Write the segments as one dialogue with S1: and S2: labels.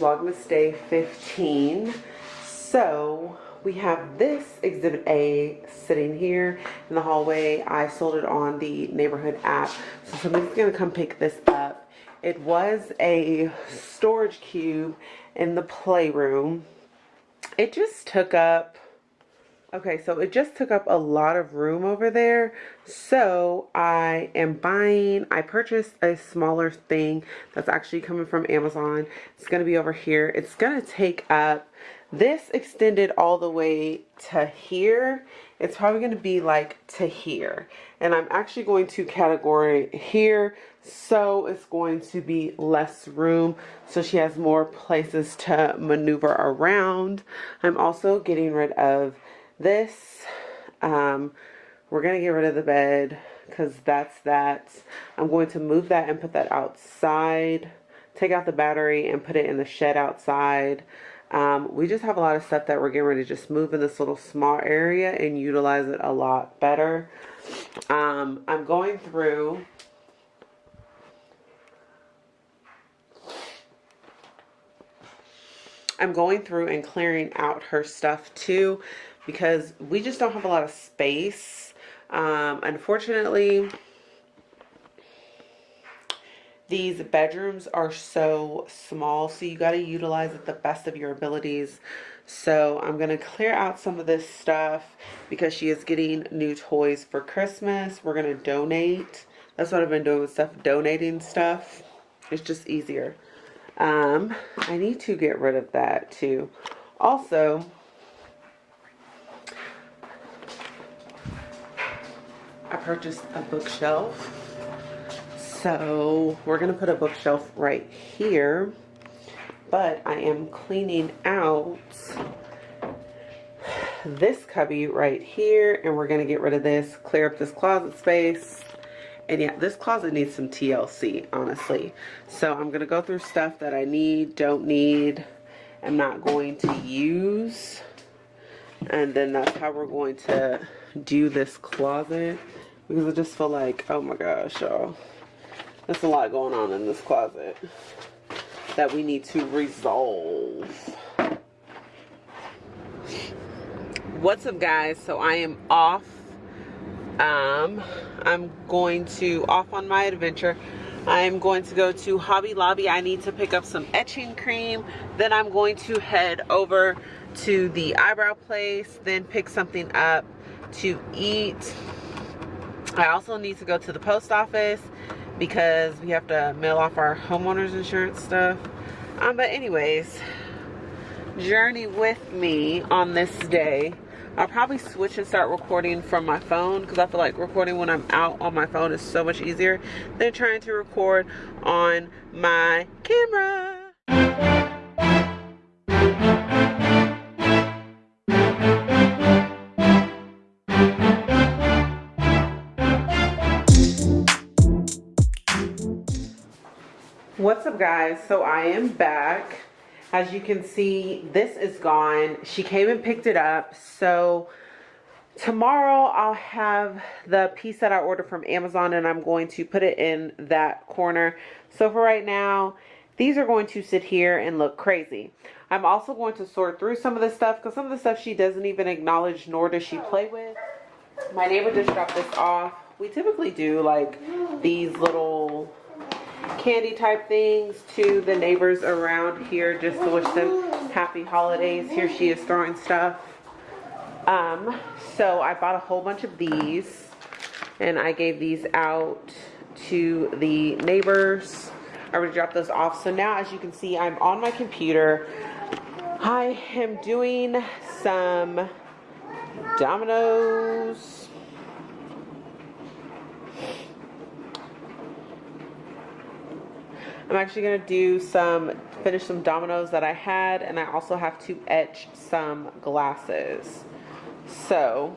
S1: Vlogmas Day 15. So we have this Exhibit A sitting here in the hallway. I sold it on the neighborhood app. So somebody's gonna come pick this up. It was a storage cube in the playroom. It just took up Okay, so it just took up a lot of room over there. So I am buying, I purchased a smaller thing that's actually coming from Amazon. It's going to be over here. It's going to take up, this extended all the way to here. It's probably going to be like to here. And I'm actually going to category here. So it's going to be less room. So she has more places to maneuver around. I'm also getting rid of this, um, we're going to get rid of the bed because that's that. I'm going to move that and put that outside. Take out the battery and put it in the shed outside. Um, we just have a lot of stuff that we're getting ready to just move in this little small area and utilize it a lot better. Um, I'm going through I'm going through and clearing out her stuff too because we just don't have a lot of space. Um, unfortunately, these bedrooms are so small, so you got to utilize it the best of your abilities. So I'm going to clear out some of this stuff because she is getting new toys for Christmas. We're going to donate. That's what I've been doing with stuff, donating stuff. It's just easier. Um, I need to get rid of that too. Also, I purchased a bookshelf. So we're going to put a bookshelf right here. But I am cleaning out this cubby right here. And we're going to get rid of this, clear up this closet space. And yeah, this closet needs some TLC, honestly. So I'm going to go through stuff that I need, don't need, I'm not going to use. And then that's how we're going to do this closet because I just feel like, oh my gosh, y'all. There's a lot going on in this closet that we need to resolve. What's up, guys? So I am off. Um, I'm going to, off on my adventure. I'm going to go to Hobby Lobby. I need to pick up some etching cream. Then I'm going to head over to the eyebrow place. Then pick something up to eat I also need to go to the post office because we have to mail off our homeowners insurance stuff. Um, but anyways, journey with me on this day. I'll probably switch and start recording from my phone because I feel like recording when I'm out on my phone is so much easier than trying to record on my camera. what's up guys so i am back as you can see this is gone. She came and picked it up. So tomorrow i'll have the piece that i ordered from amazon and i'm going to put it in that corner. So for right now these are going to sit here and look crazy. I'm also going to sort through some of the stuff because some of the stuff she doesn't even acknowledge nor does she play with. My neighbor just dropped this off. We typically do like these little candy type things to the neighbors around here just to wish them happy holidays. Here she is throwing stuff. Um, so I bought a whole bunch of these and I gave these out to the neighbors. I already dropped those off. So now as you can see, I'm on my computer. I am doing some dominoes I'm actually going to do some, finish some dominoes that I had, and I also have to etch some glasses. So,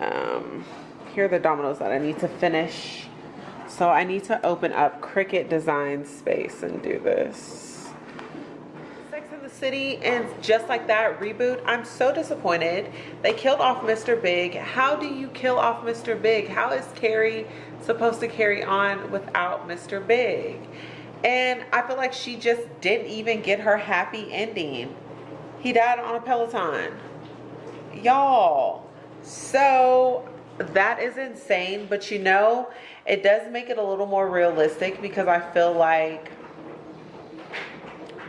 S1: um, here are the dominoes that I need to finish. So I need to open up Cricut Design Space and do this City and just like that reboot, I'm so disappointed. They killed off Mr. Big. How do you kill off Mr. Big? How is Carrie supposed to carry on without Mr. Big? And I feel like she just didn't even get her happy ending. He died on a Peloton. Y'all. So that is insane. But you know, it does make it a little more realistic because I feel like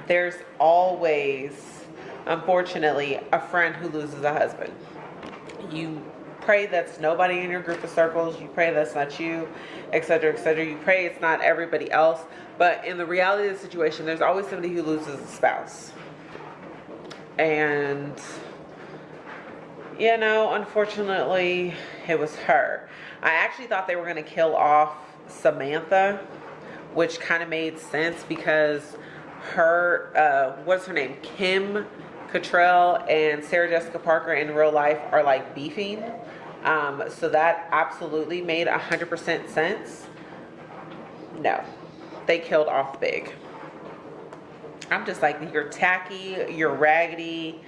S1: there's always, unfortunately, a friend who loses a husband. You pray that's nobody in your group of circles. You pray that's not you, etc., etc. You pray it's not everybody else. But in the reality of the situation, there's always somebody who loses a spouse. And, you know, unfortunately, it was her. I actually thought they were going to kill off Samantha, which kind of made sense because her, uh, what's her name? Kim Cattrall and Sarah Jessica Parker in real life are like beefing. Um, so that absolutely made a 100% sense. No, they killed off Big. I'm just like, you're tacky, you're raggedy,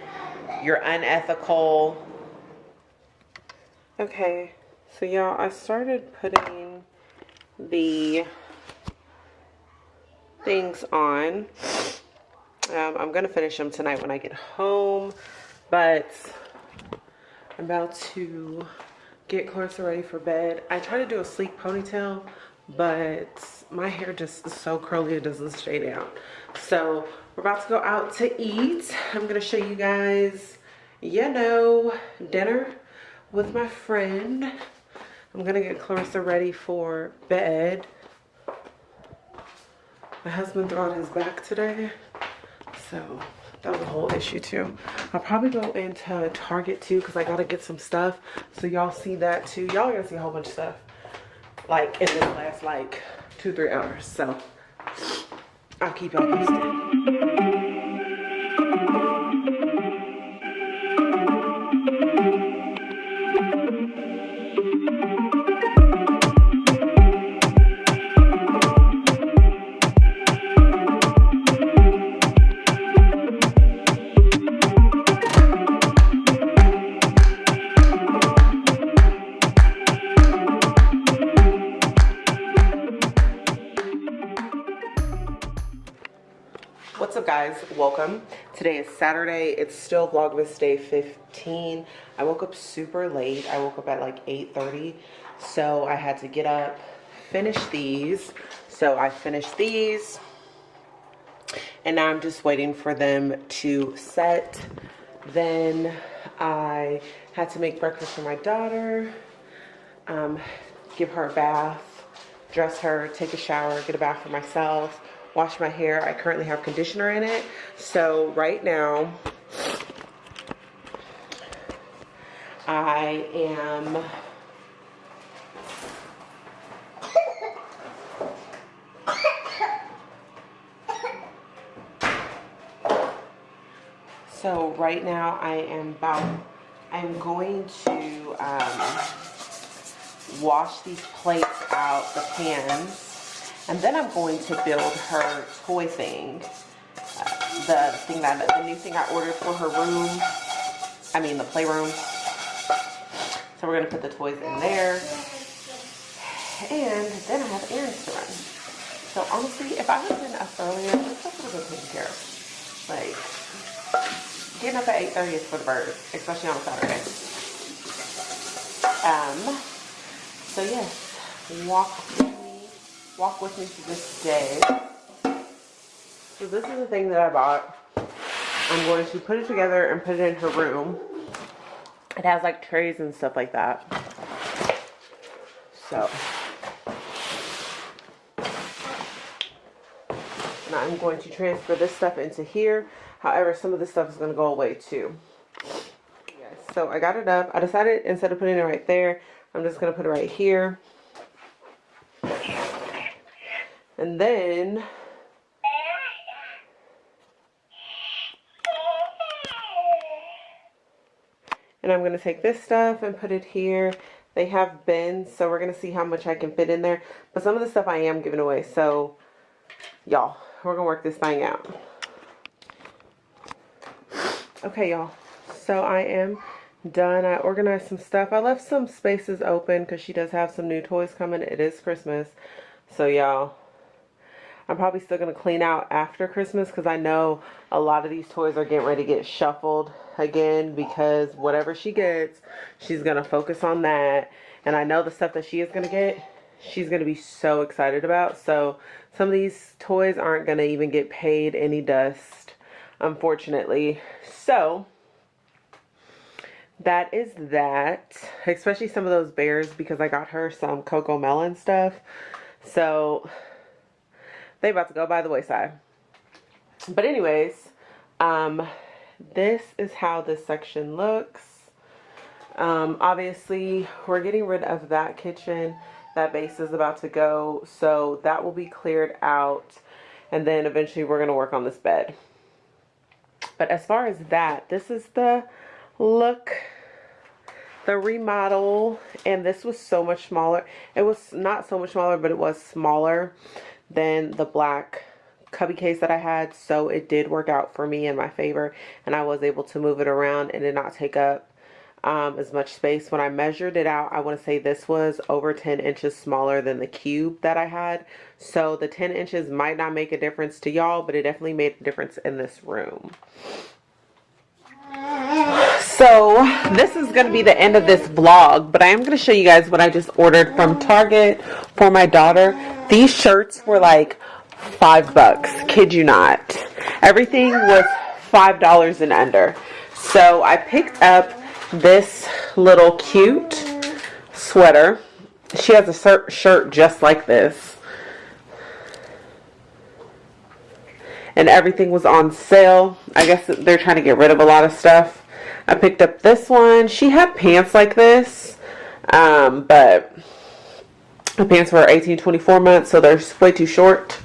S1: you're unethical. Okay, so y'all, I started putting the things on. Um, I'm going to finish them tonight when I get home, but I'm about to get Clarissa ready for bed. I try to do a sleek ponytail, but my hair just is so curly it doesn't stay down. So we're about to go out to eat. I'm going to show you guys, you know, dinner with my friend. I'm going to get Clarissa ready for bed. My husband threw out his back today. So that was a whole issue too. I'll probably go into Target too because I got to get some stuff. So y'all see that too. Y'all gonna see a whole bunch of stuff like in this last like two, three hours. So I'll keep y'all posted. Guys welcome. Today is saturday it's still vlogmas day 15 i woke up super late i woke up at like 8 30 so i had to get up finish these. So i finished these and now i'm just waiting for them to set. Then i had to make breakfast for my daughter um, give her a bath dress her take a shower get a bath for myself wash my hair. I currently have conditioner in it. So right now, I am So right now I am about, I'm going to um, wash these plates out, the pans. And then I'm going to build her toy thing. Uh, the thing that, the new thing I ordered for her room. I mean the playroom. So we're gonna put the toys in there. And then I have errands to run. So honestly, if I had been up earlier, stuff would have been taken care of. Like, getting up at 8.30 is for the birds, especially on a Saturday. Um, so yes, walk walk with me through this day. So this is the thing that I bought. I'm going to put it together and put it in her room. It has like trays and stuff like that. So. Now I'm going to transfer this stuff into here. However, some of this stuff is going to go away too. So I got it up. I decided instead of putting it right there, I'm just going to put it right here. And then and I'm going to take this stuff and put it here. They have bins, so we're going to see how much I can fit in there. But some of the stuff I am giving away, so y'all, we're going to work this thing out. Okay, y'all. So I am done. I organized some stuff. I left some spaces open because she does have some new toys coming. It is Christmas. So, y'all, I'm probably still going to clean out after Christmas because I know a lot of these toys are getting ready to get shuffled again because whatever she gets, she's going to focus on that. And I know the stuff that she is going to get, she's going to be so excited about. So, some of these toys aren't going to even get paid any dust, unfortunately. So, that is that. Especially some of those bears because I got her some CoComelon stuff. So, they about to go by the wayside. But anyways, um, this is how this section looks. Um, obviously, we're getting rid of that kitchen. That base is about to go. So that will be cleared out. And then eventually we're going to work on this bed. But as far as that, this is the look the remodel and this was so much smaller it was not so much smaller but it was smaller than the black cubby case that I had so it did work out for me in my favor and I was able to move it around and did not take up um, as much space. When I measured it out I want to say this was over 10 inches smaller than the cube that I had. So the 10 inches might not make a difference to y'all but it definitely made a difference in this room so this is going to be the end of this vlog, but I am going to show you guys what I just ordered from Target for my daughter. These shirts were like five bucks, kid you not. Everything was five dollars and under. So I picked up this little cute sweater. She has a shirt just like this. And everything was on sale. I guess they're trying to get rid of a lot of stuff. I picked up this one. She had pants like this, um, but the pants were 18, 24 months, so they're way too short.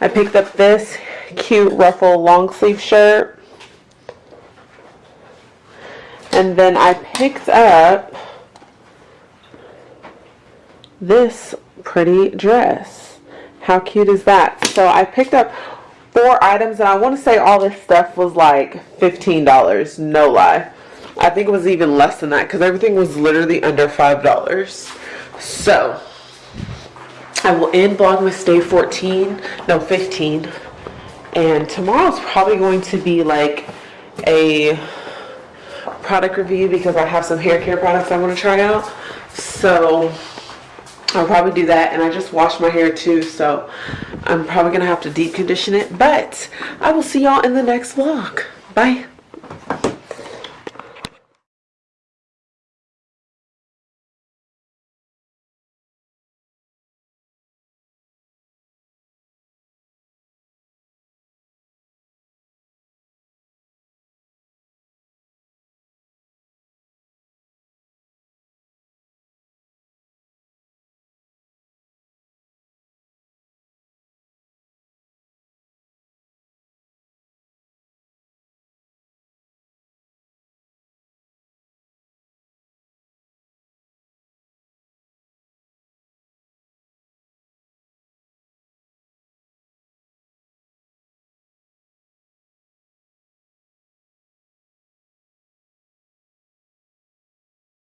S1: I picked up this cute ruffle long sleeve shirt. And then I picked up this pretty dress. How cute is that? So I picked up four items and I want to say all this stuff was like $15 no lie. I think it was even less than that because everything was literally under $5 so I will end Vlogmas day 14 no 15 and tomorrow's probably going to be like a product review because I have some hair care products I want to try out. So I'll probably do that and I just washed my hair too so I'm probably gonna have to deep condition it but I will see y'all in the next vlog. Bye